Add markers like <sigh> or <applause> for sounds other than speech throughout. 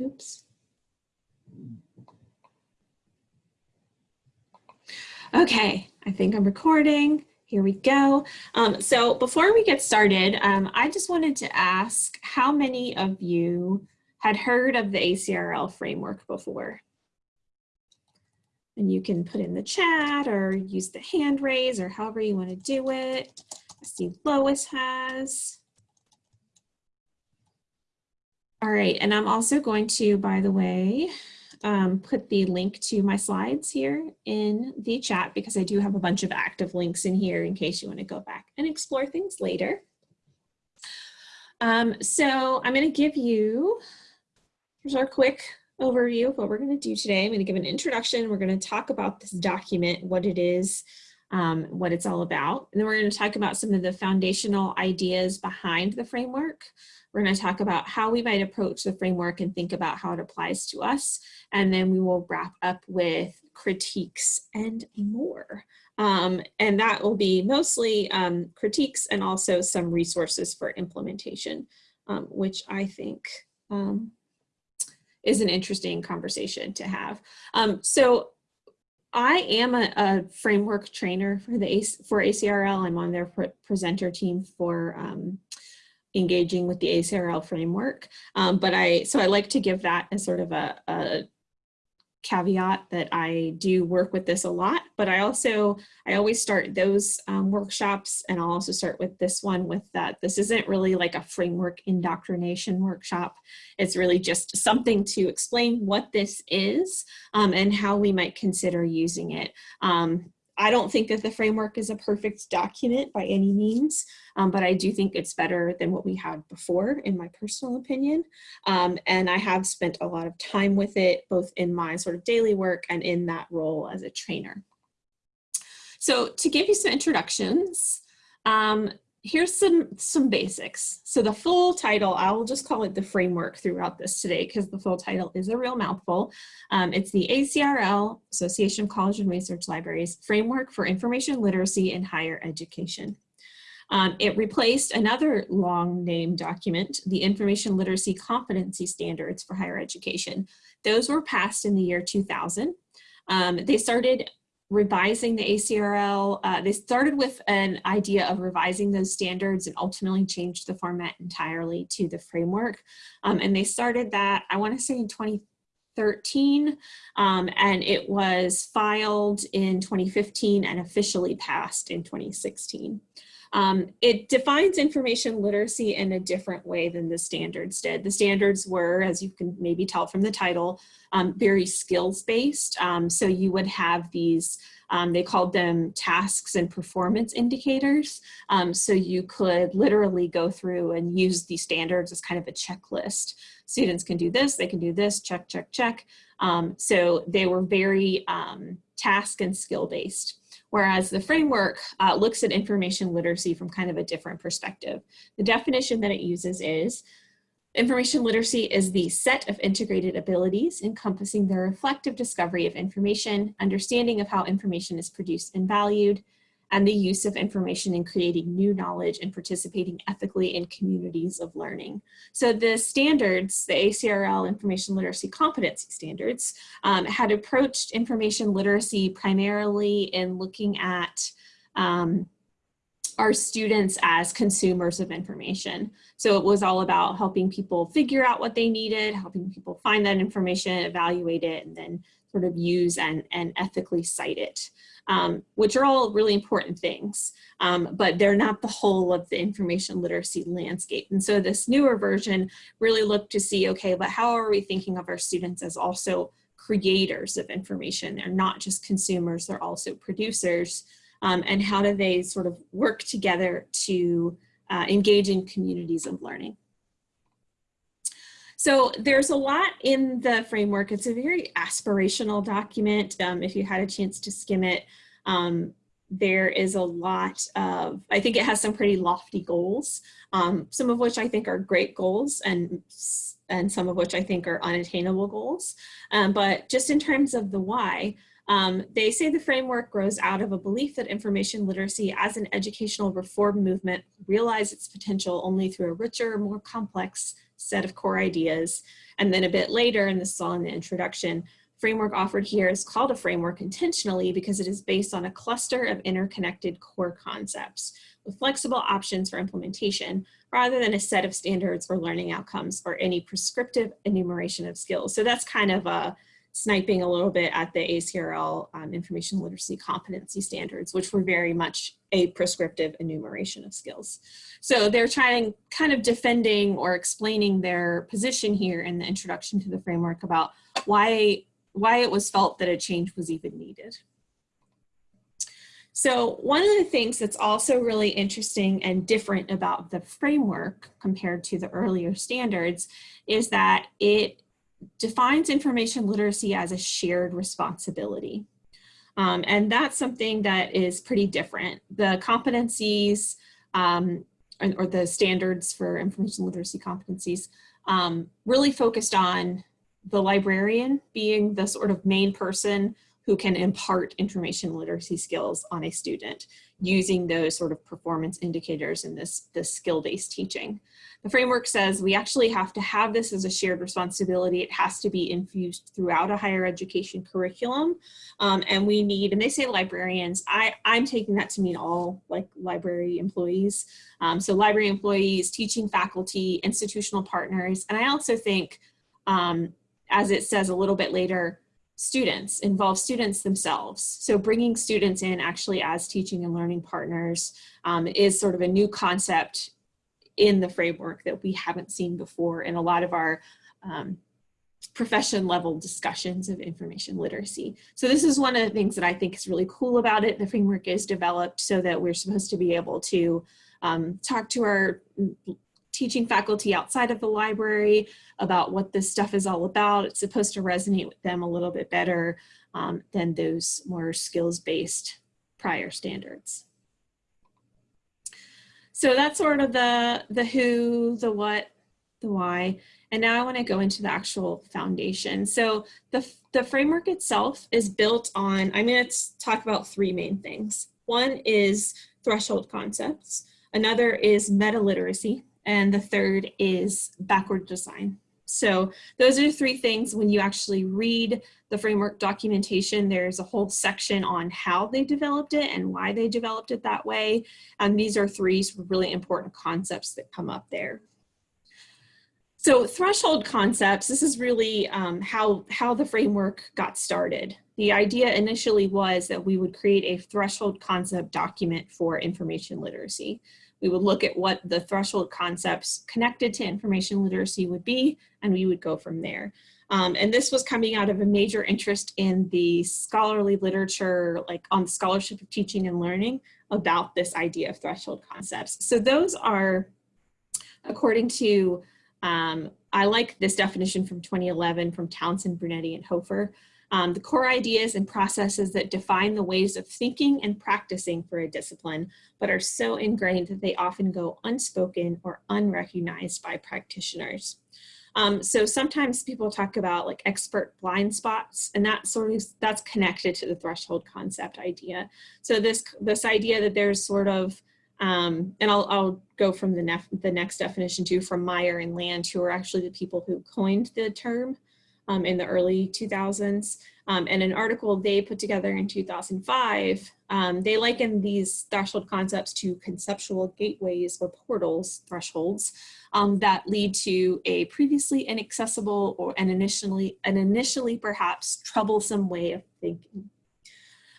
Oops. Okay, I think I'm recording. Here we go. Um, so before we get started, um, I just wanted to ask how many of you had heard of the ACRL framework before? And you can put in the chat or use the hand raise or however you want to do it. I see Lois has. All right, and I'm also going to, by the way, um, put the link to my slides here in the chat because I do have a bunch of active links in here in case you want to go back and explore things later. Um, so I'm going to give you, here's our quick overview of what we're going to do today. I'm going to give an introduction. We're going to talk about this document, what it is, um, what it's all about. And then we're going to talk about some of the foundational ideas behind the framework. We're going to talk about how we might approach the framework and think about how it applies to us. And then we will wrap up with critiques and more. Um, and that will be mostly um, critiques and also some resources for implementation, um, which I think um, is an interesting conversation to have. Um, so I am a, a, framework trainer for the for ACRL. I'm on their pre presenter team for um, engaging with the ACRL framework. Um, but I, so I like to give that as sort of a, a caveat that I do work with this a lot, but I also, I always start those um, workshops and I'll also start with this one with that. This isn't really like a framework indoctrination workshop. It's really just something to explain what this is um, and how we might consider using it. Um, I don't think that the framework is a perfect document by any means, um, but I do think it's better than what we had before, in my personal opinion. Um, and I have spent a lot of time with it, both in my sort of daily work and in that role as a trainer. So to give you some introductions, um, here's some some basics. So the full title, I will just call it the framework throughout this today because the full title is a real mouthful. Um, it's the ACRL, Association of College and Research Libraries, Framework for Information Literacy in Higher Education. Um, it replaced another long name document, the Information Literacy Competency Standards for Higher Education. Those were passed in the year 2000. Um, they started revising the ACRL. Uh, they started with an idea of revising those standards and ultimately changed the format entirely to the framework. Um, and they started that, I wanna say in 2013, um, and it was filed in 2015 and officially passed in 2016. Um, it defines information literacy in a different way than the standards did. The standards were, as you can maybe tell from the title, um, very skills based. Um, so you would have these, um, they called them tasks and performance indicators. Um, so you could literally go through and use the standards as kind of a checklist. Students can do this, they can do this, check, check, check. Um, so they were very task and skill based whereas the framework uh, looks at information literacy from kind of a different perspective. The definition that it uses is, information literacy is the set of integrated abilities encompassing the reflective discovery of information, understanding of how information is produced and valued, and the use of information in creating new knowledge and participating ethically in communities of learning. So the standards, the ACRL Information Literacy Competency Standards, um, had approached information literacy primarily in looking at um, our students as consumers of information. So it was all about helping people figure out what they needed, helping people find that information, evaluate it, and then sort of use and, and ethically cite it um, which are all really important things, um, but they're not the whole of the information literacy landscape. And so this newer version really looked to see, okay, but how are we thinking of our students as also creators of information? They're not just consumers, they're also producers. Um, and how do they sort of work together to uh, engage in communities of learning? So there's a lot in the framework. It's a very aspirational document. Um, if you had a chance to skim it, um, there is a lot of, I think it has some pretty lofty goals, um, some of which I think are great goals and, and some of which I think are unattainable goals. Um, but just in terms of the why, um, they say the framework grows out of a belief that information literacy as an educational reform movement realize its potential only through a richer, more complex set of core ideas. And then a bit later, and this is all in the introduction, framework offered here is called a framework intentionally because it is based on a cluster of interconnected core concepts with flexible options for implementation rather than a set of standards or learning outcomes or any prescriptive enumeration of skills. So that's kind of a sniping a little bit at the ACRL um, information literacy competency standards, which were very much a prescriptive enumeration of skills. So they're trying kind of defending or explaining their position here in the introduction to the framework about why why it was felt that a change was even needed. So one of the things that's also really interesting and different about the framework compared to the earlier standards is that it defines information literacy as a shared responsibility. Um, and that's something that is pretty different. The competencies um, or the standards for information literacy competencies um, really focused on the librarian being the sort of main person who can impart information literacy skills on a student using those sort of performance indicators in this, this skill-based teaching. The framework says we actually have to have this as a shared responsibility. It has to be infused throughout a higher education curriculum. Um, and we need, and they say librarians, I, I'm taking that to mean all like library employees. Um, so library employees, teaching faculty, institutional partners. And I also think um, as it says a little bit later, students, involve students themselves. So bringing students in actually as teaching and learning partners um, is sort of a new concept in the framework that we haven't seen before in a lot of our um, profession level discussions of information literacy. So this is one of the things that I think is really cool about it. The framework is developed so that we're supposed to be able to um, talk to our teaching faculty outside of the library about what this stuff is all about. It's supposed to resonate with them a little bit better um, than those more skills-based prior standards. So that's sort of the, the who, the what, the why. And now I want to go into the actual foundation. So the, the framework itself is built on, I'm going to talk about three main things. One is threshold concepts. Another is meta literacy and the third is backward design. So those are three things when you actually read the framework documentation, there's a whole section on how they developed it and why they developed it that way. And these are three really important concepts that come up there. So threshold concepts, this is really um, how, how the framework got started. The idea initially was that we would create a threshold concept document for information literacy. We would look at what the threshold concepts connected to information literacy would be, and we would go from there. Um, and this was coming out of a major interest in the scholarly literature, like on the scholarship of teaching and learning about this idea of threshold concepts. So those are, according to, um, I like this definition from 2011 from Townsend, Brunetti, and Hofer. Um, the core ideas and processes that define the ways of thinking and practicing for a discipline, but are so ingrained that they often go unspoken or unrecognized by practitioners. Um, so sometimes people talk about like expert blind spots and that sort of, that's connected to the threshold concept idea. So this, this idea that there's sort of, um, and I'll, I'll go from the, the next definition too from Meyer and Land, who are actually the people who coined the term um, in the early 2000s. Um, and an article they put together in 2005, um, they liken these threshold concepts to conceptual gateways or portals, thresholds, um, that lead to a previously inaccessible or an initially, an initially perhaps troublesome way of thinking.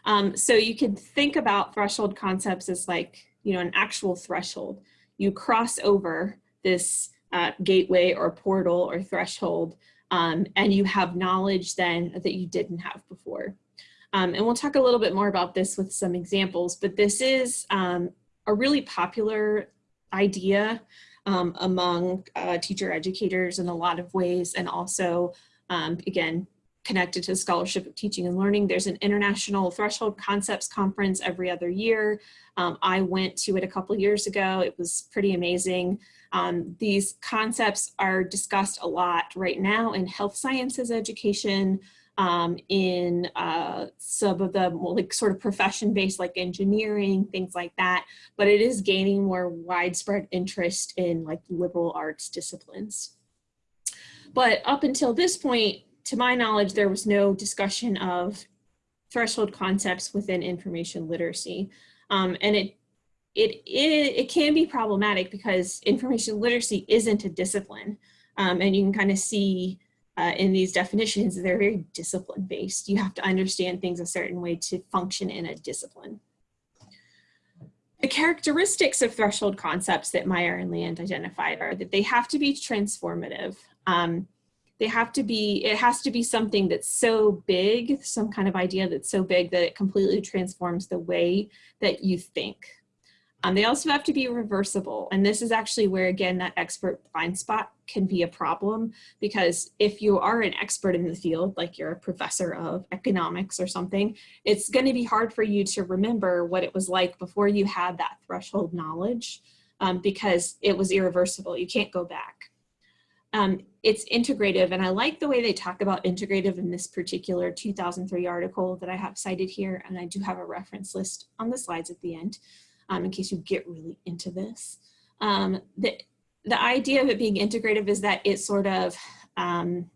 Um, so you could think about threshold concepts as like, you know, an actual threshold. You cross over this uh, gateway or portal or threshold um, and you have knowledge then that you didn't have before. Um, and we'll talk a little bit more about this with some examples, but this is um, a really popular idea um, among uh, teacher educators in a lot of ways and also, um, again, connected to the Scholarship of Teaching and Learning. There's an International Threshold Concepts Conference every other year. Um, I went to it a couple years ago. It was pretty amazing. Um, these concepts are discussed a lot right now in health sciences education, um, in uh, some of the like sort of profession based like engineering, things like that, but it is gaining more widespread interest in like liberal arts disciplines. But up until this point, to my knowledge, there was no discussion of threshold concepts within information literacy. Um, and it, it, it, it can be problematic because information literacy isn't a discipline. Um, and you can kind of see uh, in these definitions, they're very discipline based. You have to understand things a certain way to function in a discipline. The characteristics of threshold concepts that Meyer and Land identified are that they have to be transformative. Um, they have to be, it has to be something that's so big, some kind of idea that's so big that it completely transforms the way that you think. Um, they also have to be reversible. And this is actually where, again, that expert blind spot can be a problem because if you are an expert in the field, like you're a professor of economics or something, it's going to be hard for you to remember what it was like before you had that threshold knowledge um, because it was irreversible. You can't go back. Um, it's integrative, and I like the way they talk about integrative in this particular 2003 article that I have cited here, and I do have a reference list on the slides at the end um, in case you get really into this. Um, the, the idea of it being integrative is that it sort of, um,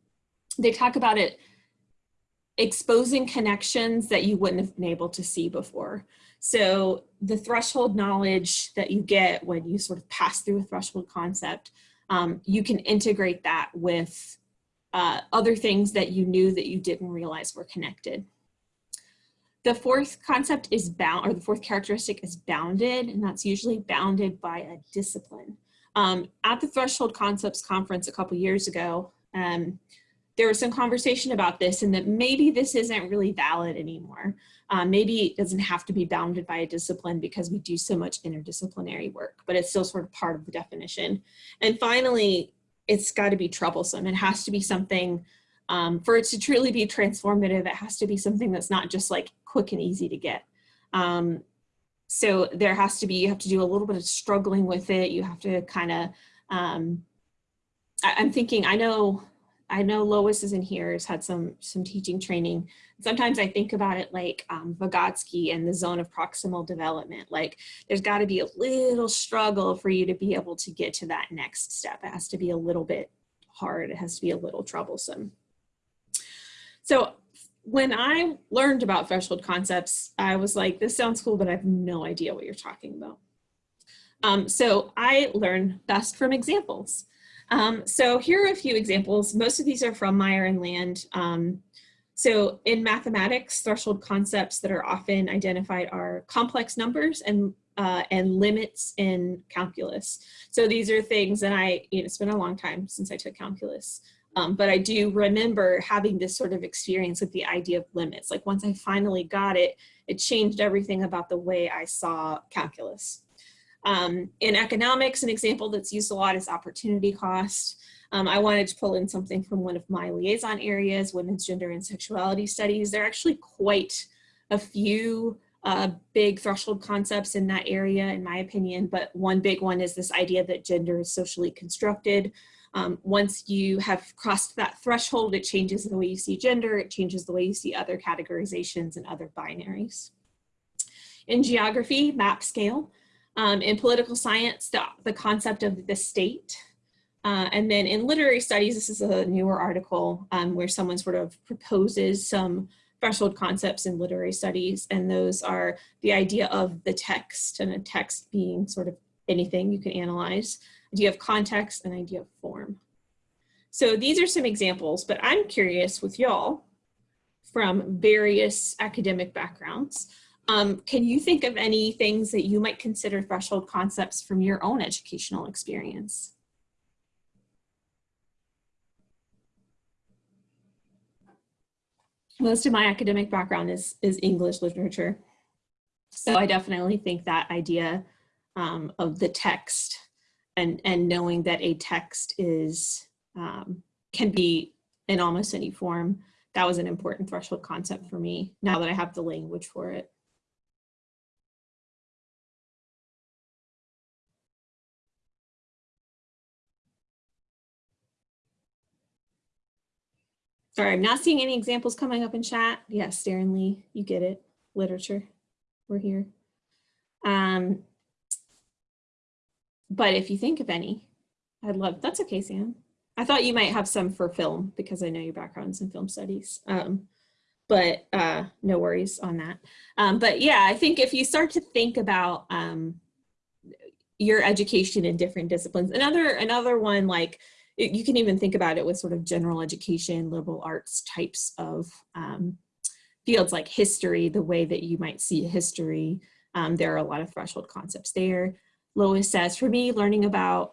they talk about it exposing connections that you wouldn't have been able to see before. So the threshold knowledge that you get when you sort of pass through a threshold concept, um, you can integrate that with uh, other things that you knew that you didn't realize were connected. The fourth concept is bound, or the fourth characteristic is bounded, and that's usually bounded by a discipline. Um, at the Threshold Concepts Conference a couple years ago, um, there was some conversation about this and that maybe this isn't really valid anymore. Um, maybe it doesn't have to be bounded by a discipline because we do so much interdisciplinary work, but it's still sort of part of the definition. And finally, it's got to be troublesome. It has to be something um, for it to truly be transformative, it has to be something that's not just like quick and easy to get. Um, so there has to be, you have to do a little bit of struggling with it. You have to kind of, um, I, am thinking, I know, I know Lois is in here, has had some, some teaching training. Sometimes I think about it like um, Vygotsky and the zone of proximal development. Like there's gotta be a little struggle for you to be able to get to that next step. It has to be a little bit hard. It has to be a little troublesome. So when I learned about threshold concepts, I was like, this sounds cool, but I have no idea what you're talking about. Um, so I learn best from examples. Um, so here are a few examples. Most of these are from Meyer and Land. Um, so in mathematics, threshold concepts that are often identified are complex numbers and uh, and limits in calculus. So these are things that I, you know, it's been a long time since I took calculus. Um, but I do remember having this sort of experience with the idea of limits. Like once I finally got it, it changed everything about the way I saw calculus. Um, in economics, an example that's used a lot is opportunity cost. Um, I wanted to pull in something from one of my liaison areas, women's gender and sexuality studies. There are actually quite a few uh, big threshold concepts in that area, in my opinion, but one big one is this idea that gender is socially constructed. Um, once you have crossed that threshold, it changes the way you see gender, it changes the way you see other categorizations and other binaries. In geography, map scale. Um, in political science, the, the concept of the state. Uh, and then in literary studies, this is a newer article um, where someone sort of proposes some threshold concepts in literary studies, and those are the idea of the text and a text being sort of anything you can analyze idea of context, and idea of form. So these are some examples, but I'm curious with y'all from various academic backgrounds. Um, can you think of any things that you might consider threshold concepts from your own educational experience? Most of my academic background is, is English literature. So I definitely think that idea um, of the text and and knowing that a text is um, can be in almost any form that was an important threshold concept for me now that I have the language for it. Sorry, I'm not seeing any examples coming up in chat. Yes, Darren Lee, you get it. Literature, we're here. Um, but if you think of any, I'd love, that's okay, Sam. I thought you might have some for film because I know your background's in film studies. Um, but uh, no worries on that. Um, but yeah, I think if you start to think about um, your education in different disciplines, another another one like you can even think about it with sort of general education, liberal arts types of um, fields like history, the way that you might see history. Um, there are a lot of threshold concepts there. Lois says, for me, learning about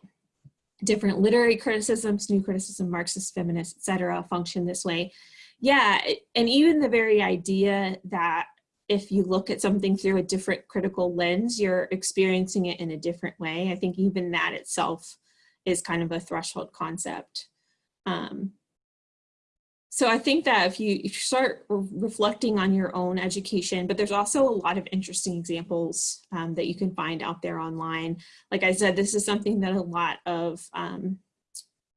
different literary criticisms, new criticism, Marxist, feminist, etc., function this way. Yeah, and even the very idea that if you look at something through a different critical lens, you're experiencing it in a different way. I think even that itself is kind of a threshold concept. Um, so I think that if you, if you start reflecting on your own education, but there's also a lot of interesting examples um, that you can find out there online. Like I said, this is something that a lot of um,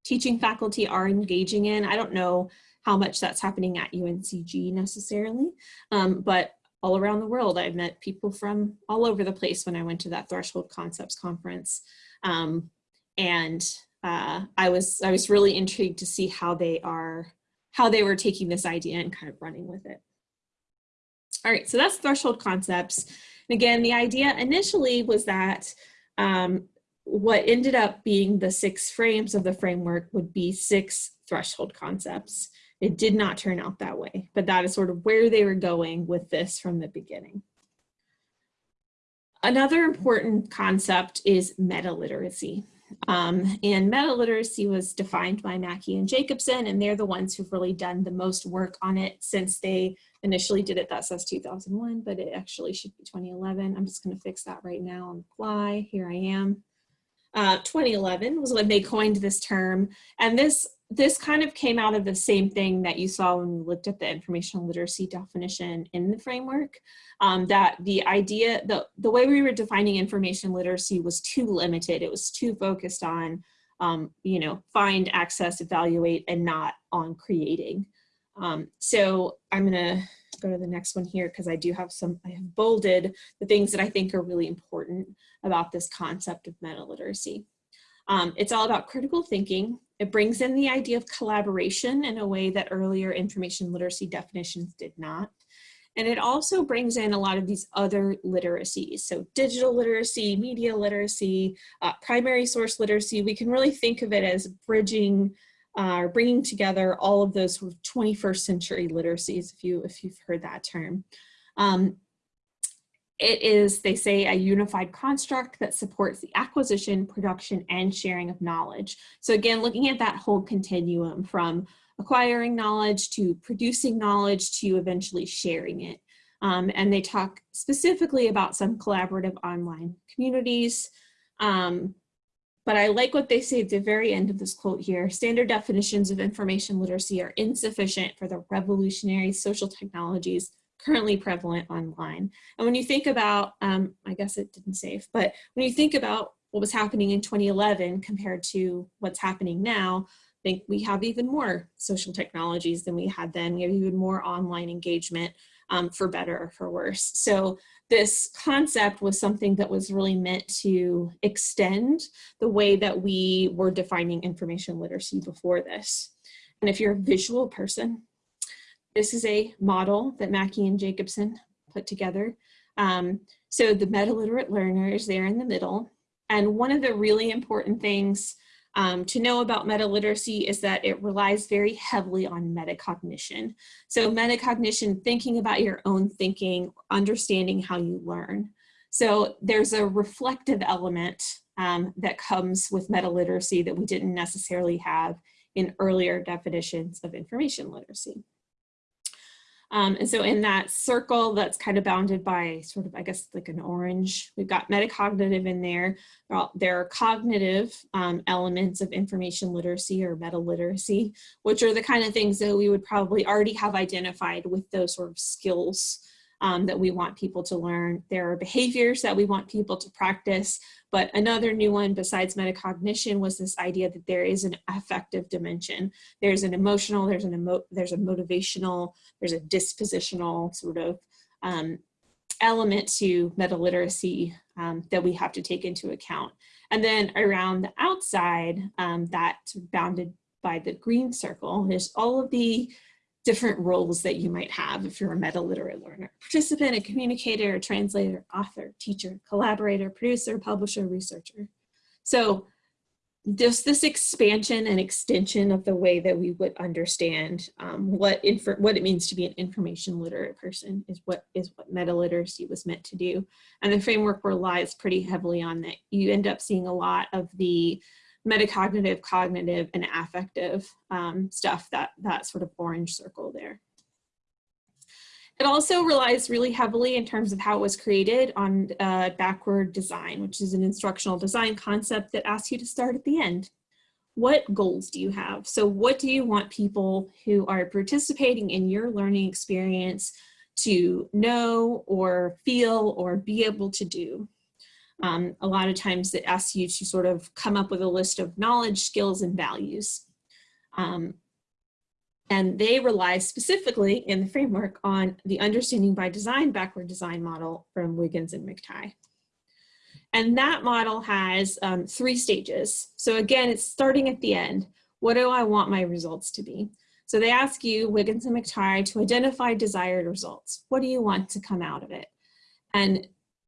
teaching faculty are engaging in. I don't know how much that's happening at UNCG necessarily, um, but all around the world, I've met people from all over the place when I went to that Threshold Concepts conference. Um, and uh, I was I was really intrigued to see how they are how they were taking this idea and kind of running with it. All right, so that's threshold concepts. And again, the idea initially was that um, what ended up being the six frames of the framework would be six threshold concepts. It did not turn out that way, but that is sort of where they were going with this from the beginning. Another important concept is meta literacy. Um, and meta literacy was defined by Mackey and Jacobson, and they're the ones who've really done the most work on it since they initially did it. That says 2001, but it actually should be 2011. I'm just going to fix that right now on the fly. Here I am. Uh, 2011 was when they coined this term, and this this kind of came out of the same thing that you saw when we looked at the informational literacy definition in the framework, um, that the idea, the, the way we were defining information literacy was too limited. It was too focused on, um, you know, find, access, evaluate, and not on creating. Um, so I'm gonna go to the next one here because I do have some, I have bolded the things that I think are really important about this concept of meta literacy. Um, it's all about critical thinking. It brings in the idea of collaboration in a way that earlier information literacy definitions did not. And it also brings in a lot of these other literacies. So digital literacy, media literacy, uh, primary source literacy. We can really think of it as bridging uh, or bringing together all of those sort of 21st century literacies, if, you, if you've heard that term. Um, it is, they say, a unified construct that supports the acquisition, production, and sharing of knowledge. So again, looking at that whole continuum from acquiring knowledge to producing knowledge to eventually sharing it. Um, and they talk specifically about some collaborative online communities. Um, but I like what they say at the very end of this quote here. Standard definitions of information literacy are insufficient for the revolutionary social technologies currently prevalent online. And when you think about, um, I guess it didn't save, but when you think about what was happening in 2011 compared to what's happening now, I think we have even more social technologies than we had then. We have even more online engagement um, for better or for worse. So this concept was something that was really meant to extend the way that we were defining information literacy before this. And if you're a visual person, this is a model that Mackey and Jacobson put together. Um, so the meta-literate learner is there in the middle. And one of the really important things um, to know about meta-literacy is that it relies very heavily on metacognition. So metacognition, thinking about your own thinking, understanding how you learn. So there's a reflective element um, that comes with meta-literacy that we didn't necessarily have in earlier definitions of information literacy. Um, and so in that circle that's kind of bounded by sort of, I guess, like an orange, we've got metacognitive in there. There are cognitive um, elements of information literacy or meta literacy, which are the kind of things that we would probably already have identified with those sort of skills um, that we want people to learn. There are behaviors that we want people to practice, but another new one besides metacognition was this idea that there is an affective dimension. There's an emotional, there's an emo there's a motivational, there's a dispositional sort of um, element to meta literacy um, that we have to take into account. And then around the outside, um, that bounded by the green circle is all of the different roles that you might have if you're a meta-literate learner. Participant, a communicator, a translator, author, teacher, collaborator, producer, publisher, researcher. So just this expansion and extension of the way that we would understand um, what what it means to be an information literate person is what is what meta literacy was meant to do. And the framework relies pretty heavily on that. You end up seeing a lot of the metacognitive, cognitive, and affective um, stuff, that, that sort of orange circle there. It also relies really heavily in terms of how it was created on uh, backward design, which is an instructional design concept that asks you to start at the end. What goals do you have? So what do you want people who are participating in your learning experience to know or feel or be able to do? Um, a lot of times it asks you to sort of come up with a list of knowledge, skills, and values. Um, and they rely specifically in the framework on the understanding by design backward design model from Wiggins and McTighe. And that model has um, three stages. So again, it's starting at the end. What do I want my results to be? So they ask you, Wiggins and McTighe, to identify desired results. What do you want to come out of it? And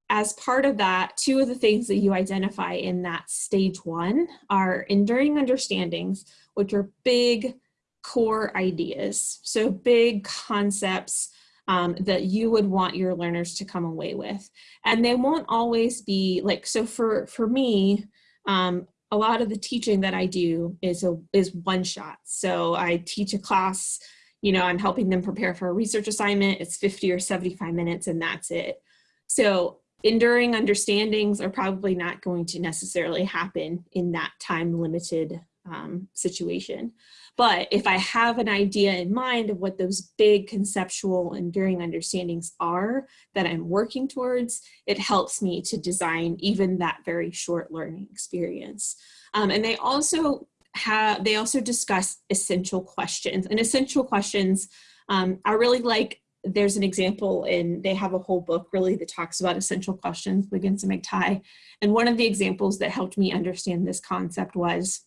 as part of that, two of the things that you identify in that stage one are enduring understandings, which are big core ideas. So big concepts um, that you would want your learners to come away with. And they won't always be like, so for, for me, um, a lot of the teaching that I do is, a, is one shot. So I teach a class, you know, I'm helping them prepare for a research assignment. It's 50 or 75 minutes and that's it. So enduring understandings are probably not going to necessarily happen in that time limited um, situation. But if I have an idea in mind of what those big conceptual enduring understandings are that I'm working towards, it helps me to design even that very short learning experience. Um, and they also have, they also discuss essential questions and essential questions um, are really like there's an example and they have a whole book really that talks about essential questions, Wiggins and McTighe. And one of the examples that helped me understand this concept was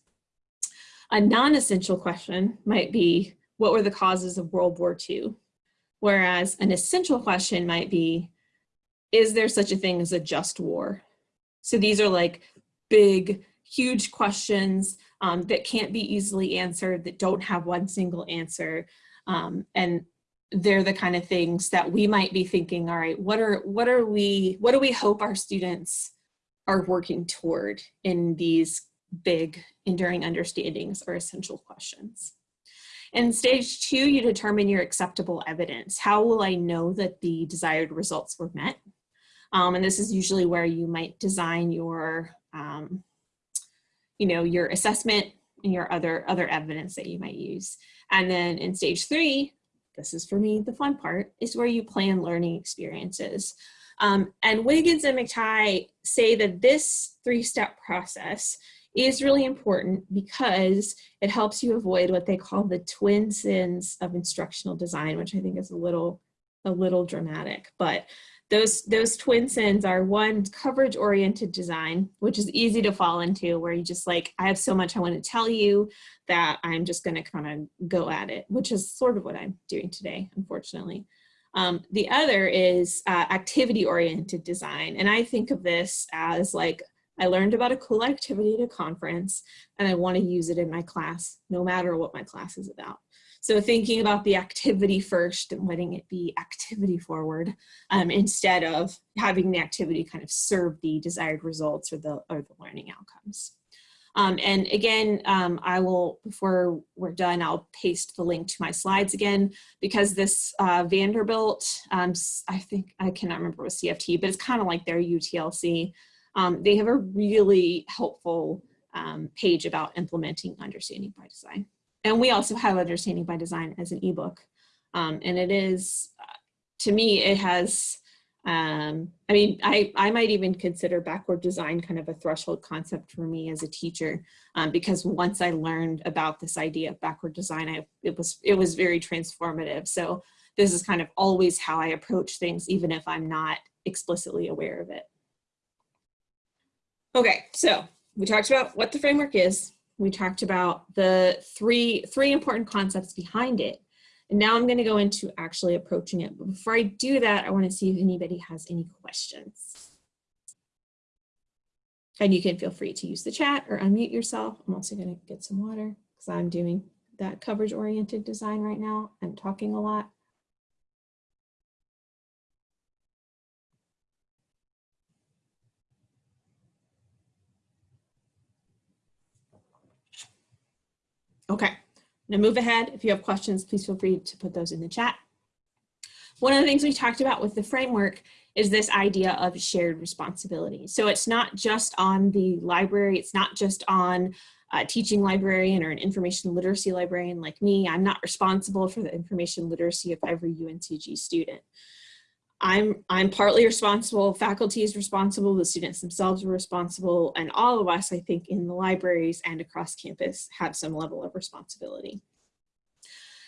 a non-essential question might be, what were the causes of World War II? Whereas an essential question might be, is there such a thing as a just war? So these are like big, huge questions um, that can't be easily answered, that don't have one single answer. Um, and they're the kind of things that we might be thinking, all right, what are, what are we, what do we hope our students are working toward in these big enduring understandings or essential questions? In stage two, you determine your acceptable evidence. How will I know that the desired results were met? Um, and this is usually where you might design your, um, you know, your assessment and your other, other evidence that you might use. And then in stage three, this is for me the fun part, is where you plan learning experiences. Um, and Wiggins and McTighe say that this three-step process is really important because it helps you avoid what they call the twin sins of instructional design, which I think is a little, a little dramatic, but those, those twin sins are one, coverage oriented design, which is easy to fall into where you just like, I have so much I want to tell you that I'm just going to kind of go at it, which is sort of what I'm doing today, unfortunately. Um, the other is uh, activity oriented design. And I think of this as like, I learned about a cool activity at a conference and I want to use it in my class, no matter what my class is about. So thinking about the activity first and letting it be activity forward um, instead of having the activity kind of serve the desired results or the, or the learning outcomes. Um, and again, um, I will, before we're done, I'll paste the link to my slides again, because this uh, Vanderbilt, um, I think, I cannot remember what CFT, but it's kind of like their UTLC. Um, they have a really helpful um, page about implementing understanding by design and we also have Understanding by Design as an ebook. Um, and it is, to me, it has, um, I mean, I, I might even consider backward design kind of a threshold concept for me as a teacher, um, because once I learned about this idea of backward design, I, it, was, it was very transformative. So this is kind of always how I approach things, even if I'm not explicitly aware of it. Okay, so we talked about what the framework is, We talked about the three, three important concepts behind it. And now I'm gonna go into actually approaching it. But before I do that, I wanna see if anybody has any questions. And you can feel free to use the chat or unmute yourself. I'm also gonna get some water because I'm doing that coverage oriented design right now. I'm talking a lot. Okay, now move ahead. If you have questions, please feel free to put those in the chat. One of the things we talked about with the framework is this idea of shared responsibility. So it's not just on the library, it's not just on a teaching librarian or an information literacy librarian like me. I'm not responsible for the information literacy of every UNCG student. I'm, I'm partly responsible, faculty is responsible, the students themselves are responsible, and all of us, I think, in the libraries and across campus have some level of responsibility.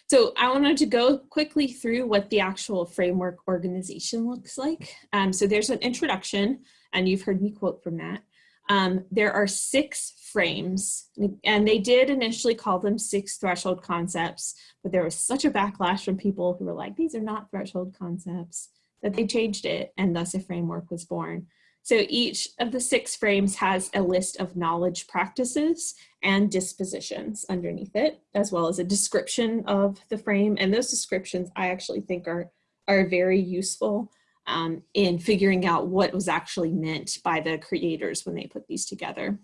So I wanted to go quickly through what the actual framework organization looks like. Um, so there's an introduction, and you've heard me quote from that. Um, there are six frames, and they did initially call them six threshold concepts, but there was such a backlash from people who were like, these are not threshold concepts that they changed it and thus a framework was born. So each of the six frames has a list of knowledge practices and dispositions underneath it, as well as a description of the frame. And those descriptions I actually think are, are very useful um, in figuring out what was actually meant by the creators when they put these together.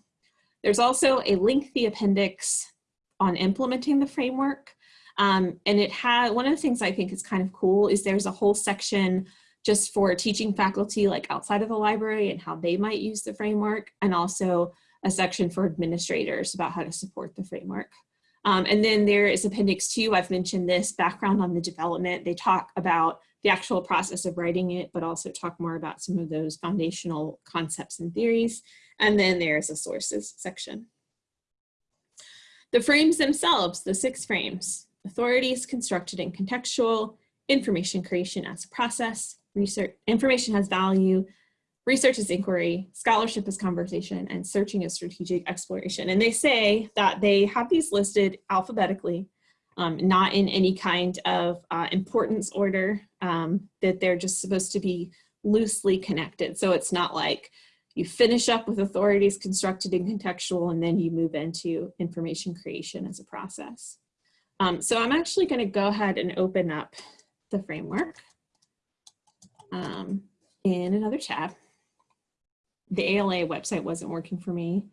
There's also a lengthy appendix on implementing the framework. Um, and it had, one of the things I think is kind of cool is there's a whole section just for teaching faculty like outside of the library and how they might use the framework and also a section for administrators about how to support the framework. Um, and then there is appendix two, I've mentioned this, background on the development. They talk about the actual process of writing it, but also talk more about some of those foundational concepts and theories. And then there's a sources section. The frames themselves, the six frames, authority is constructed and contextual, information creation as a process, research, information has value, research is inquiry, scholarship is conversation, and searching is strategic exploration. And they say that they have these listed alphabetically, um, not in any kind of uh, importance order, um, that they're just supposed to be loosely connected. So it's not like you finish up with authority is constructed and contextual, and then you move into information creation as a process. Um, so I'm actually gonna go ahead and open up the framework um, in another tab. The ALA website wasn't working for me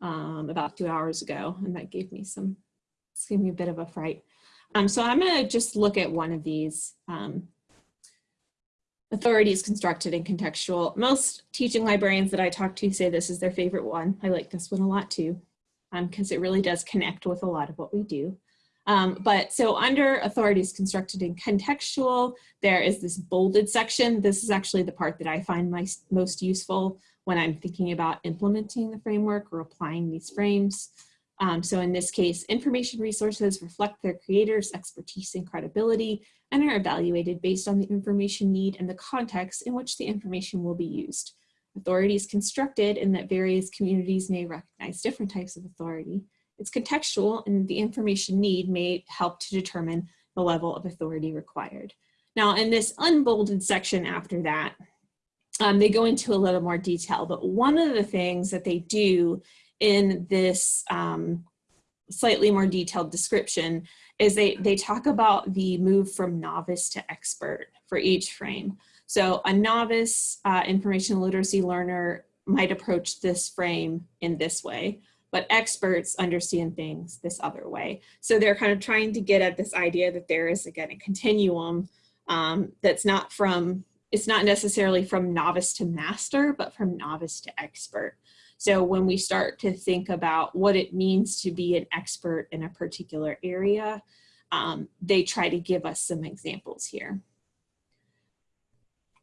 um, about two hours ago, and that gave me some, gave me a bit of a fright. Um, so I'm gonna just look at one of these. Um, authority is constructed and contextual. Most teaching librarians that I talk to say this is their favorite one. I like this one a lot too, because um, it really does connect with a lot of what we do. Um, but so under authority is constructed in contextual, there is this bolded section. This is actually the part that I find my, most useful when I'm thinking about implementing the framework or applying these frames. Um, so in this case, information resources reflect their creators' expertise and credibility and are evaluated based on the information need and the context in which the information will be used. Authority is constructed in that various communities may recognize different types of authority. It's contextual and the information need may help to determine the level of authority required. Now in this unbolded section after that, um, they go into a little more detail, but one of the things that they do in this um, slightly more detailed description is they, they talk about the move from novice to expert for each frame. So a novice uh, information literacy learner might approach this frame in this way but experts understand things this other way. So they're kind of trying to get at this idea that there is again a continuum um, that's not from, it's not necessarily from novice to master, but from novice to expert. So when we start to think about what it means to be an expert in a particular area, um, they try to give us some examples here.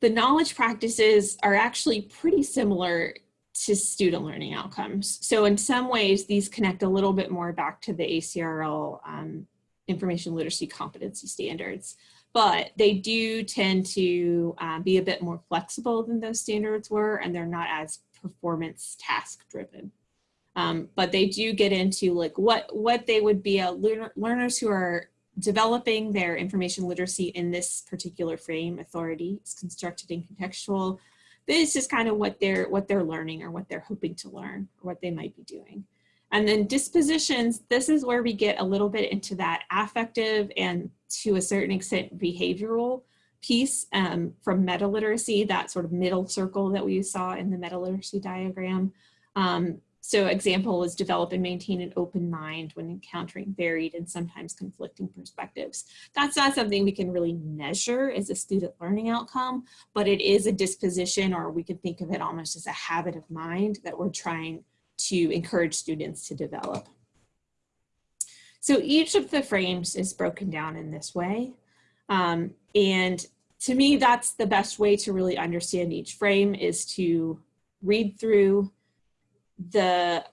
The knowledge practices are actually pretty similar to student learning outcomes. So in some ways, these connect a little bit more back to the ACRL um, information literacy competency standards, but they do tend to um, be a bit more flexible than those standards were, and they're not as performance task driven. Um, but they do get into like what, what they would be a learner, learners who are developing their information literacy in this particular frame, authority, is constructed and contextual. This is kind of what they're, what they're learning or what they're hoping to learn or what they might be doing. And then dispositions, this is where we get a little bit into that affective and to a certain extent behavioral piece um, from meta literacy, that sort of middle circle that we saw in the meta literacy diagram. Um, so example is develop and maintain an open mind when encountering varied and sometimes conflicting perspectives. That's not something we can really measure as a student learning outcome, but it is a disposition or we can think of it almost as a habit of mind that we're trying to encourage students to develop. So each of the frames is broken down in this way. Um, and to me, that's the best way to really understand each frame is to read through the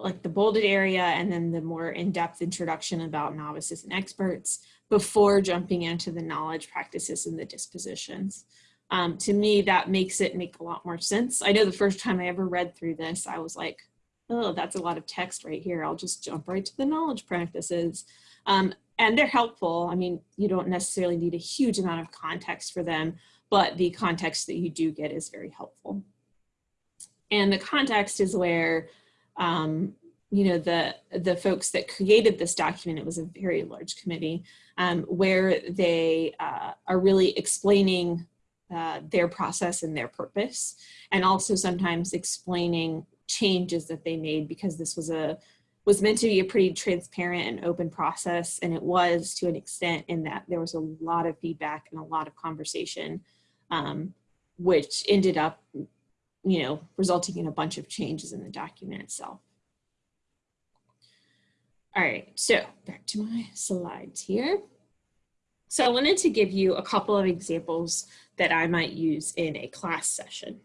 like the bolded area and then the more in-depth introduction about novices and experts before jumping into the knowledge practices and the dispositions. Um, to me, that makes it make a lot more sense. I know the first time I ever read through this, I was like, oh, that's a lot of text right here. I'll just jump right to the knowledge practices. Um, and they're helpful. I mean, you don't necessarily need a huge amount of context for them, but the context that you do get is very helpful. And the context is where, um, you know, the, the folks that created this document, it was a very large committee, um, where they uh, are really explaining uh, their process and their purpose, and also sometimes explaining changes that they made because this was a was meant to be a pretty transparent and open process and it was to an extent in that there was a lot of feedback and a lot of conversation um, which ended up you know resulting in a bunch of changes in the document itself all right so back to my slides here so I wanted to give you a couple of examples that I might use in a class session.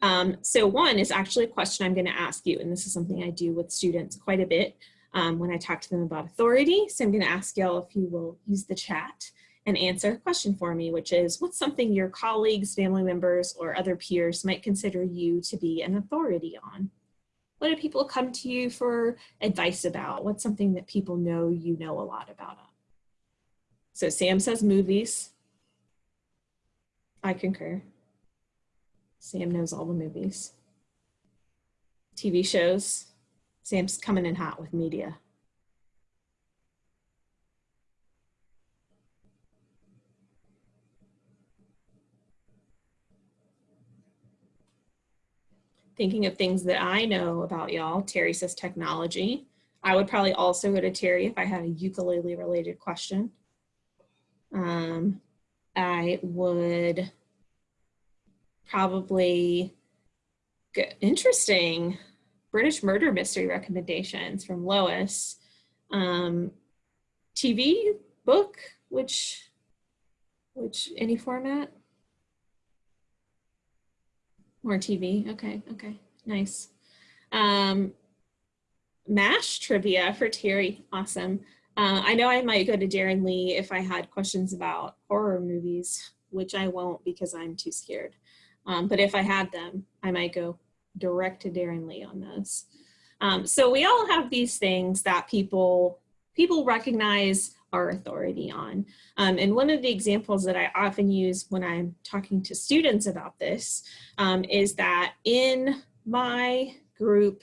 Um, so one is actually a question I'm going to ask you, and this is something I do with students quite a bit um, when I talk to them about authority. So I'm going to ask y'all if you will use the chat and answer a question for me, which is what's something your colleagues, family members, or other peers might consider you to be an authority on? What do people come to you for advice about? What's something that people know you know a lot about? So Sam says movies. I concur. Sam knows all the movies. TV shows. Sam's coming in hot with media. Thinking of things that I know about y'all, Terry says technology. I would probably also go to Terry if I had a ukulele related question. Um, I would probably get interesting British murder mystery recommendations from Lois. Um, TV, book, which, which, any format? More TV, okay, okay, nice. Um, MASH trivia for Terry, awesome. Uh, I know I might go to Darren Lee if I had questions about horror movies, which I won't because I'm too scared. Um, but if I had them, I might go direct to Darren Lee on those. Um, so we all have these things that people people recognize our authority on. Um, and one of the examples that I often use when I'm talking to students about this um, is that in my group,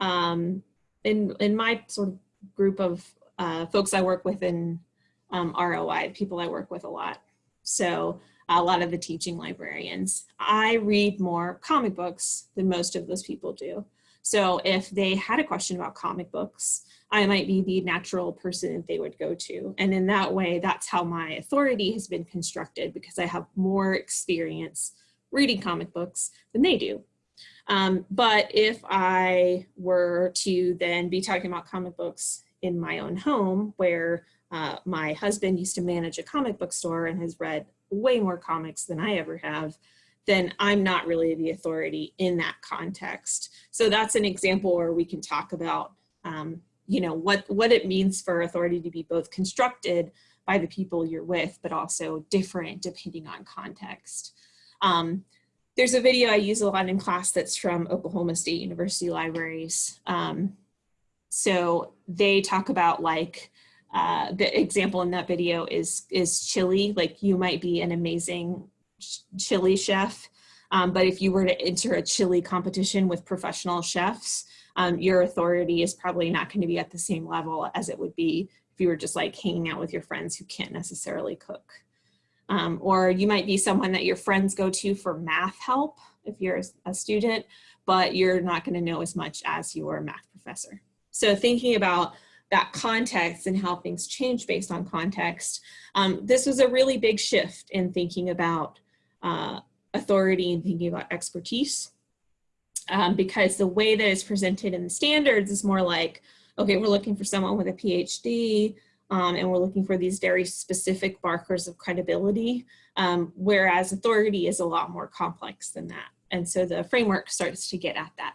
um, in, in my sort of group of uh, folks I work with in um, ROI, people I work with a lot. So a lot of the teaching librarians. I read more comic books than most of those people do. So if they had a question about comic books, I might be the natural person they would go to. And in that way, that's how my authority has been constructed because I have more experience reading comic books than they do. Um, but if I were to then be talking about comic books in my own home where uh, my husband used to manage a comic book store and has read way more comics than I ever have, then I'm not really the authority in that context. So that's an example where we can talk about, um, you know, what, what it means for authority to be both constructed by the people you're with, but also different depending on context. Um, there's a video I use a lot in class that's from Oklahoma State University Libraries. Um, so they talk about like, uh, the example in that video is, is chili. Like you might be an amazing chili chef, um, but if you were to enter a chili competition with professional chefs, um, your authority is probably not going to be at the same level as it would be if you were just like hanging out with your friends who can't necessarily cook. Um, or you might be someone that your friends go to for math help if you're a student, but you're not going to know as much as your math professor. So thinking about that context and how things change based on context, um, this was a really big shift in thinking about uh, authority and thinking about expertise. Um, because the way that it's presented in the standards is more like, okay, we're looking for someone with a PhD, um, and we're looking for these very specific markers of credibility, um, whereas authority is a lot more complex than that. And so the framework starts to get at that.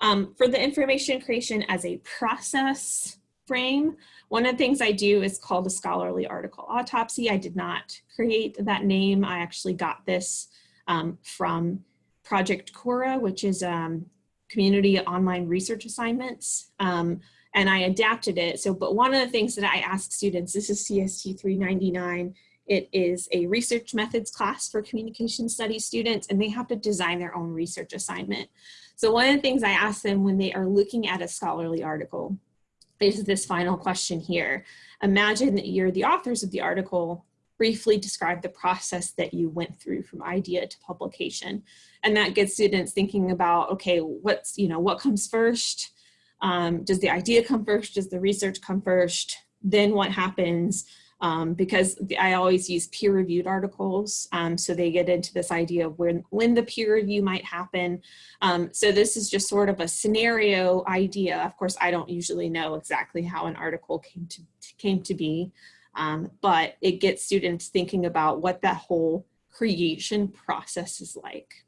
Um, for the information creation as a process frame, one of the things I do is called a scholarly article autopsy. I did not create that name. I actually got this um, from Project Cora, which is um, community online research assignments. Um, and I adapted it. So, but one of the things that I ask students, this is CST 399, it is a research methods class for communication studies students, and they have to design their own research assignment. So one of the things I ask them when they are looking at a scholarly article is this final question here. Imagine that you're the authors of the article, briefly describe the process that you went through from idea to publication. And that gets students thinking about, okay, what's, you know, what comes first? Um, does the idea come first? Does the research come first? Then what happens? Um, because I always use peer-reviewed articles, um, so they get into this idea of when, when the peer review might happen. Um, so this is just sort of a scenario idea. Of course, I don't usually know exactly how an article came to, came to be, um, but it gets students thinking about what that whole creation process is like.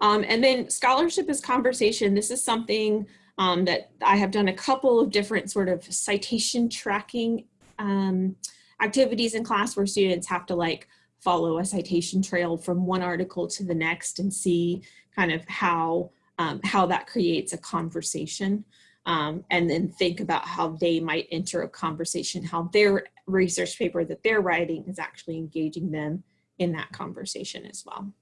Um, and then scholarship is conversation. This is something um, that I have done a couple of different sort of citation tracking um, activities in class where students have to like follow a citation trail from one article to the next and see kind of how, um, how that creates a conversation. Um, and then think about how they might enter a conversation, how their research paper that they're writing is actually engaging them in that conversation as well.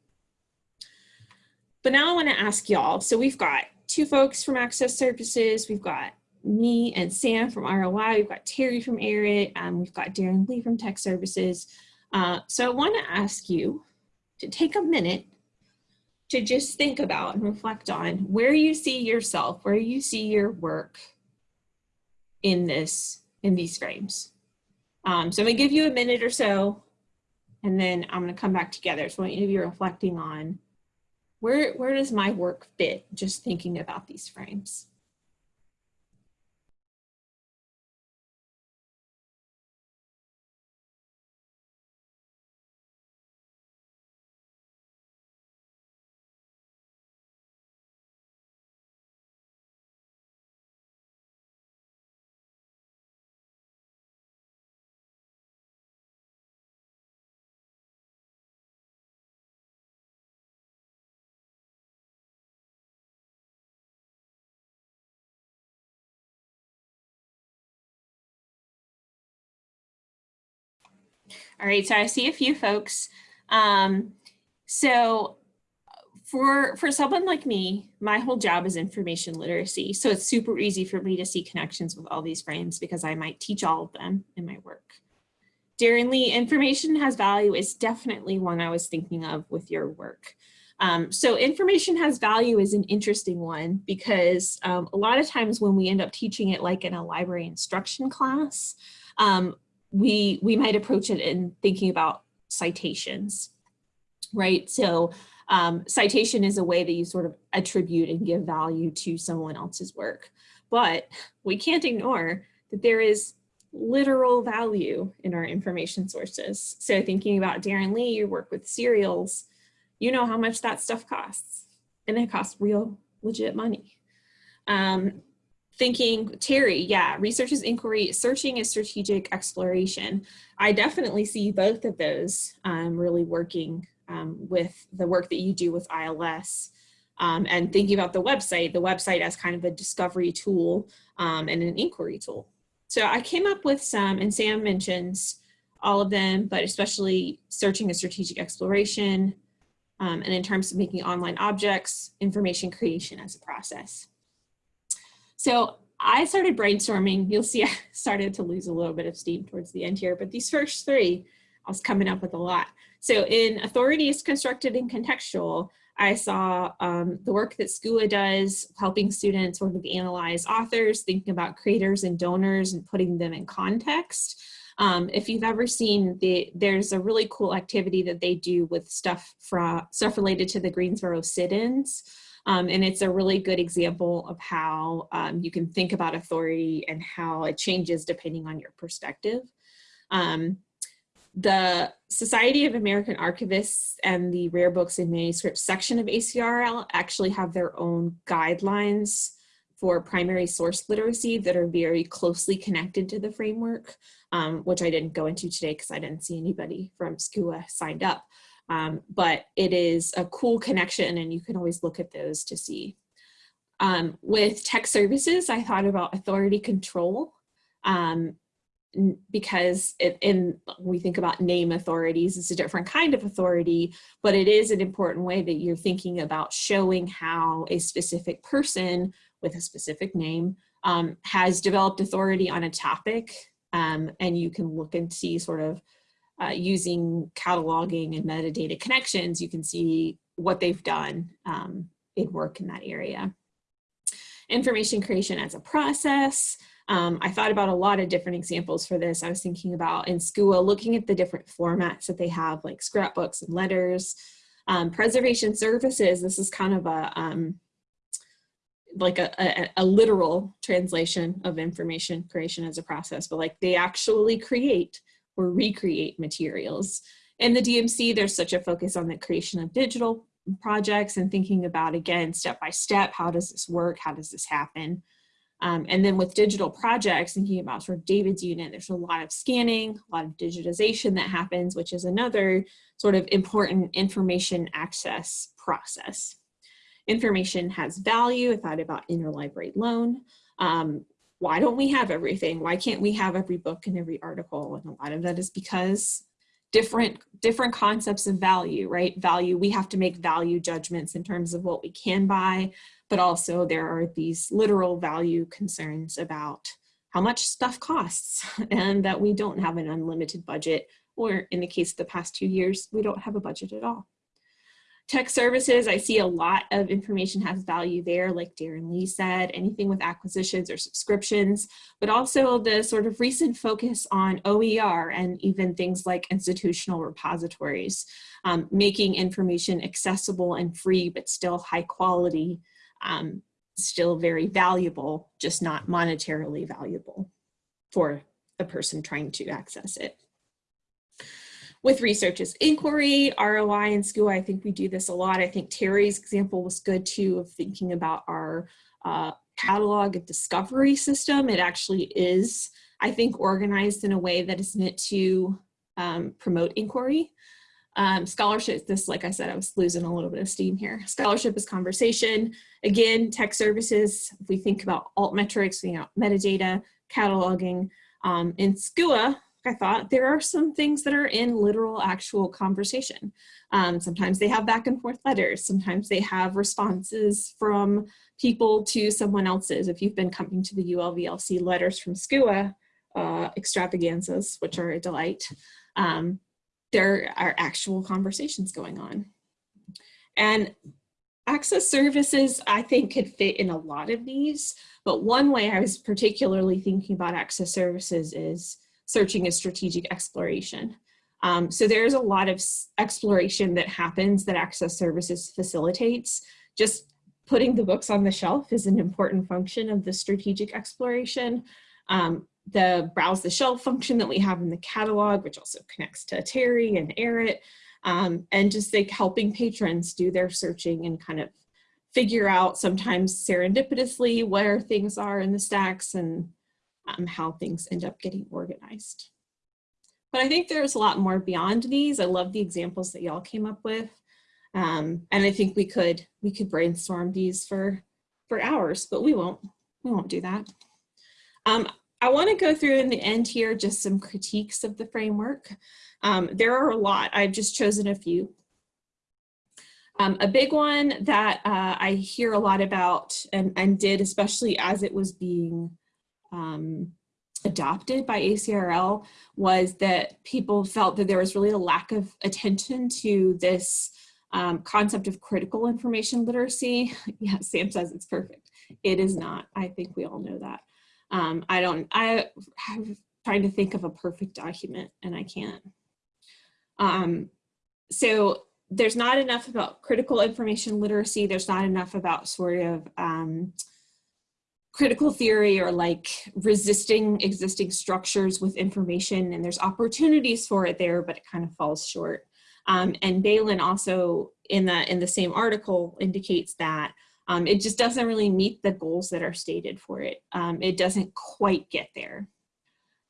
But now I want to ask y'all, so we've got two folks from Access Services, we've got me and Sam from ROI, we've got Terry from ARIT, and we've got Darren Lee from Tech Services. Uh, so I want to ask you to take a minute to just think about and reflect on where you see yourself, where you see your work in this, in these frames. Um, so I'm gonna give you a minute or so, and then I'm gonna come back together. So I want you to be reflecting on where, where does my work fit just thinking about these frames? All right, so I see a few folks. Um, so for, for someone like me, my whole job is information literacy. So it's super easy for me to see connections with all these frames because I might teach all of them in my work. Darren Lee, information has value is definitely one I was thinking of with your work. Um, so information has value is an interesting one because um, a lot of times when we end up teaching it like in a library instruction class, um, we, we might approach it in thinking about citations, right? So um, citation is a way that you sort of attribute and give value to someone else's work. But we can't ignore that there is literal value in our information sources. So thinking about Darren Lee, you work with serials, you know how much that stuff costs and it costs real legit money. Um, thinking, Terry, yeah, research is inquiry, searching is strategic exploration. I definitely see both of those um, really working um, with the work that you do with ILS um, and thinking about the website, the website as kind of a discovery tool um, and an inquiry tool. So I came up with some, and Sam mentions all of them, but especially searching a strategic exploration, um, and in terms of making online objects, information creation as a process. So I started brainstorming. You'll see <laughs> I started to lose a little bit of steam towards the end here, but these first three, I was coming up with a lot. So in authority is constructed and contextual, I saw um, the work that SCUA does, helping students sort of analyze authors, thinking about creators and donors and putting them in context. Um, if you've ever seen the, there's a really cool activity that they do with stuff from stuff related to the Greensboro sit-ins. Um, and it's a really good example of how um, you can think about authority and how it changes depending on your perspective. Um, the Society of American Archivists and the Rare Books and Manuscripts section of ACRL actually have their own guidelines for primary source literacy that are very closely connected to the framework, um, which I didn't go into today because I didn't see anybody from SCUA signed up. Um, but it is a cool connection and you can always look at those to see. Um, with tech services, I thought about authority control. Um, because it, in we think about name authorities, it's a different kind of authority, but it is an important way that you're thinking about showing how a specific person with a specific name um, has developed authority on a topic. Um, and you can look and see sort of uh, using cataloging and metadata connections, you can see what they've done um, in work in that area. Information creation as a process. Um, I thought about a lot of different examples for this. I was thinking about in SCUA, looking at the different formats that they have, like scrapbooks and letters. Um, preservation services, this is kind of a, um, like a, a, a, literal translation of information creation as a process, but like they actually create or recreate materials. In the DMC, there's such a focus on the creation of digital projects and thinking about, again, step by step, how does this work? How does this happen? Um, and then with digital projects, thinking about sort of David's unit, there's a lot of scanning, a lot of digitization that happens, which is another sort of important information access process. Information has value. I thought about interlibrary loan. Um, why don't we have everything? Why can't we have every book and every article? And a lot of that is because different different concepts of value, right? Value, we have to make value judgments in terms of what we can buy, but also there are these literal value concerns about how much stuff costs <laughs> and that we don't have an unlimited budget, or in the case of the past two years, we don't have a budget at all. Tech services, I see a lot of information has value there, like Darren Lee said, anything with acquisitions or subscriptions, but also the sort of recent focus on OER and even things like institutional repositories, um, making information accessible and free, but still high quality, um, still very valuable, just not monetarily valuable for the person trying to access it with research is inquiry, ROI, and SCUA. I think we do this a lot. I think Terry's example was good too of thinking about our uh, catalog discovery system. It actually is, I think, organized in a way that is meant to um, promote inquiry. Um, scholarship, this, like I said, I was losing a little bit of steam here. Scholarship is conversation. Again, tech services, if we think about altmetrics, you know, metadata, cataloging. Um, in SCUA, I thought there are some things that are in literal actual conversation. Um, sometimes they have back and forth letters. Sometimes they have responses from people to someone else's. If you've been coming to the ULVLC letters from SCUA uh, extravaganzas, which are a delight, um, there are actual conversations going on. And access services, I think could fit in a lot of these, but one way I was particularly thinking about access services is searching is strategic exploration. Um, so there's a lot of exploration that happens that Access Services facilitates. Just putting the books on the shelf is an important function of the strategic exploration. Um, the browse the shelf function that we have in the catalog, which also connects to Terry and ARIT, um, and just like helping patrons do their searching and kind of figure out sometimes serendipitously where things are in the stacks and um, how things end up getting organized. but I think there's a lot more beyond these. I love the examples that y'all came up with. Um, and I think we could we could brainstorm these for for hours, but we won't. We won't do that. Um, I want to go through in the end here just some critiques of the framework. Um, there are a lot. I've just chosen a few. Um, a big one that uh, I hear a lot about and, and did, especially as it was being um, adopted by ACRL, was that people felt that there was really a lack of attention to this um, concept of critical information literacy. <laughs> yeah, Sam says it's perfect. It is not. I think we all know that. Um, I don't, I have trying to think of a perfect document and I can't. Um, so there's not enough about critical information literacy. There's not enough about sort of um, critical theory or like resisting existing structures with information and there's opportunities for it there, but it kind of falls short. Um, and Beilin also in the, in the same article indicates that um, it just doesn't really meet the goals that are stated for it. Um, it doesn't quite get there.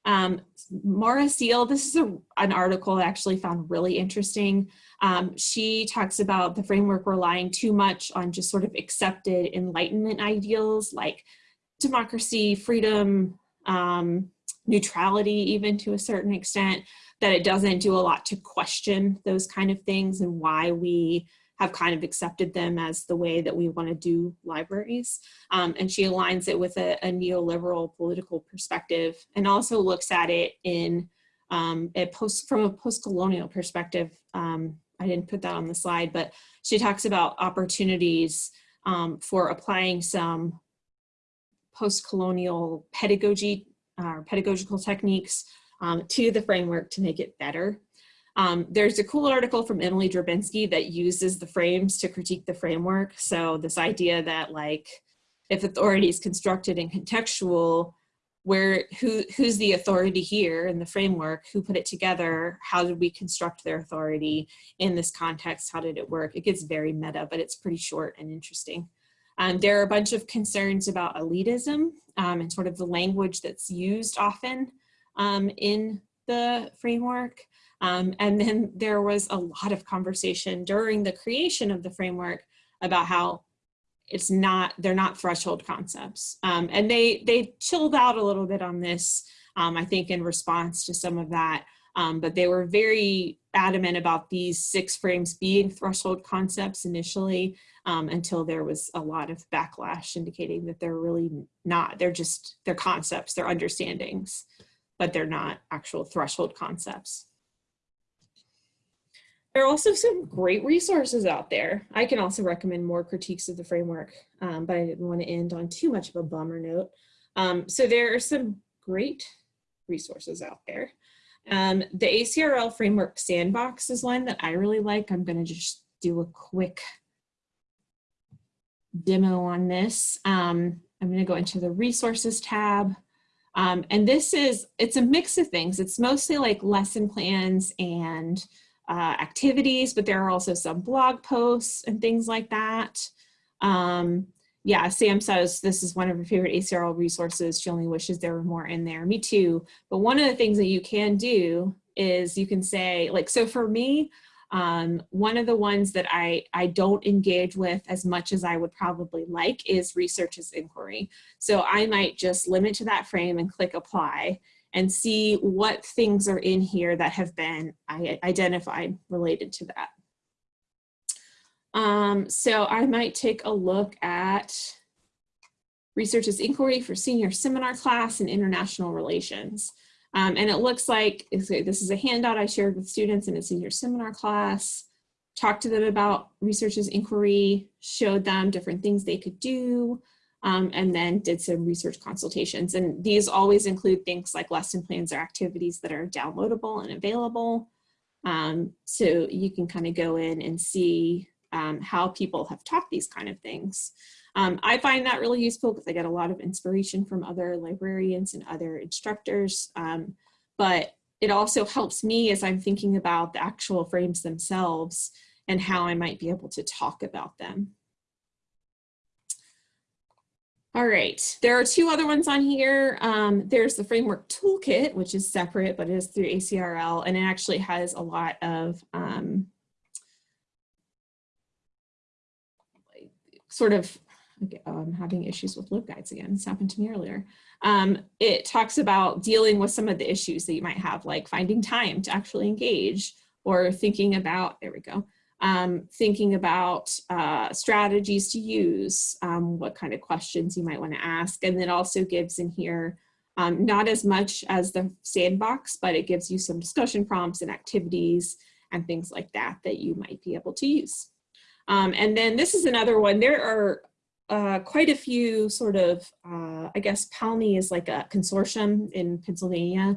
Um, Maura Seale, this is a, an article I actually found really interesting. Um, she talks about the framework relying too much on just sort of accepted enlightenment ideals like democracy, freedom, um, neutrality even to a certain extent, that it doesn't do a lot to question those kind of things and why we have kind of accepted them as the way that we want to do libraries. Um, and she aligns it with a, a, neoliberal political perspective and also looks at it in um, a post from a post-colonial perspective. Um, I didn't put that on the slide, but she talks about opportunities um, for applying some post-colonial pedagogy or uh, pedagogical techniques um, to the framework to make it better. Um, there's a cool article from Emily Drabinski that uses the frames to critique the framework. So this idea that like, if authority is constructed and contextual, where who who's the authority here in the framework, who put it together, how did we construct their authority in this context, how did it work? It gets very meta, but it's pretty short and interesting. Um, there are a bunch of concerns about elitism um, and sort of the language that's used often um, in the framework. Um, and then there was a lot of conversation during the creation of the framework about how it's not, they're not threshold concepts. Um, and they, they chilled out a little bit on this, um, I think in response to some of that, um, but they were very adamant about these six frames being threshold concepts initially um, until there was a lot of backlash indicating that they're really not, they're just, they're concepts, they're understandings, but they're not actual threshold concepts. There are also some great resources out there. I can also recommend more critiques of the framework, um, but I didn't want to end on too much of a bummer note. Um, so there are some great resources out there. Um, the ACRL Framework Sandbox is one that I really like. I'm going to just do a quick demo on this. Um, I'm going to go into the resources tab. Um, and this is, it's a mix of things. It's mostly like lesson plans and uh, activities, but there are also some blog posts and things like that. Um, yeah, Sam says this is one of her favorite ACRL resources. She only wishes there were more in there. Me too. But one of the things that you can do is you can say, like, so for me, um, one of the ones that I, I don't engage with as much as I would probably like is research as inquiry. So I might just limit to that frame and click apply and see what things are in here that have been identified related to that. Um, so I might take a look at research as inquiry for senior seminar class in international relations. Um, and it looks like this is a handout I shared with students in a senior seminar class, talked to them about research as inquiry, showed them different things they could do, um, and then did some research consultations. And these always include things like lesson plans or activities that are downloadable and available. Um, so you can kind of go in and see um, how people have taught these kind of things. Um, I find that really useful because I get a lot of inspiration from other librarians and other instructors. Um, but it also helps me as I'm thinking about the actual frames themselves and how I might be able to talk about them. All right, there are two other ones on here. Um, there's the framework toolkit, which is separate, but it is through ACRL, and it actually has a lot of um, sort of, I'm having issues with LibGuides again, this happened to me earlier. Um, it talks about dealing with some of the issues that you might have, like finding time to actually engage or thinking about, there we go, um, thinking about uh, strategies to use, um, what kind of questions you might want to ask. And it also gives in here, um, not as much as the sandbox, but it gives you some discussion prompts and activities and things like that that you might be able to use. Um, and then this is another one. There are uh, quite a few sort of, uh, I guess PALMI is like a consortium in Pennsylvania,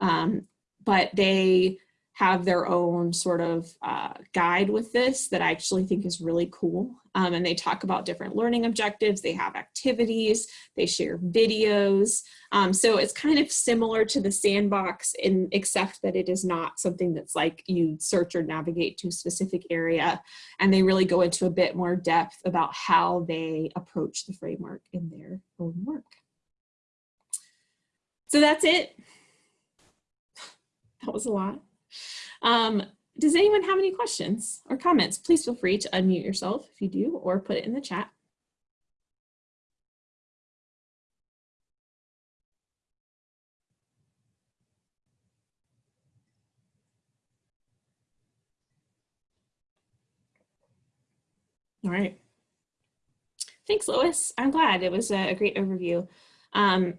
um, but they have their own sort of uh, guide with this that I actually think is really cool. Um, and they talk about different learning objectives. They have activities, they share videos. Um, so it's kind of similar to the sandbox in except that it is not something that's like you search or navigate to a specific area. And they really go into a bit more depth about how they approach the framework in their own work. So that's it. <sighs> That was a lot. Um, does anyone have any questions or comments? Please feel free to unmute yourself if you do, or put it in the chat. All right. Thanks, Lois. I'm glad. It was a great overview. Um,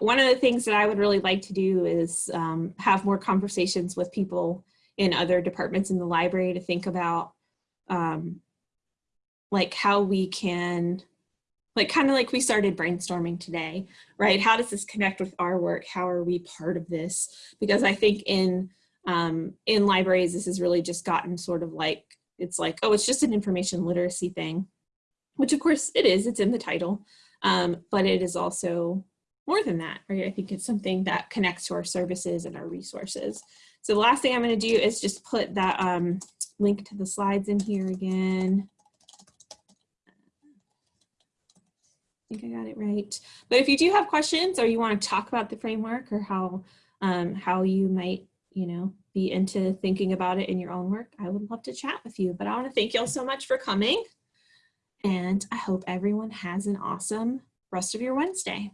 one of the things that I would really like to do is um, have more conversations with people in other departments in the library to think about um, like how we can, like kind of like we started brainstorming today, right? How does this connect with our work? How are we part of this? Because I think in, um, in libraries, this has really just gotten sort of like, it's like, oh, it's just an information literacy thing, which of course it is, it's in the title, um, but it is also more than that, right? I think it's something that connects to our services and our resources. So the last thing I'm going to do is just put that um, link to the slides in here again. I think I got it right. But if you do have questions or you want to talk about the framework or how um, how you might, you know, be into thinking about it in your own work, I would love to chat with you. But I want to thank you all so much for coming. And I hope everyone has an awesome rest of your Wednesday.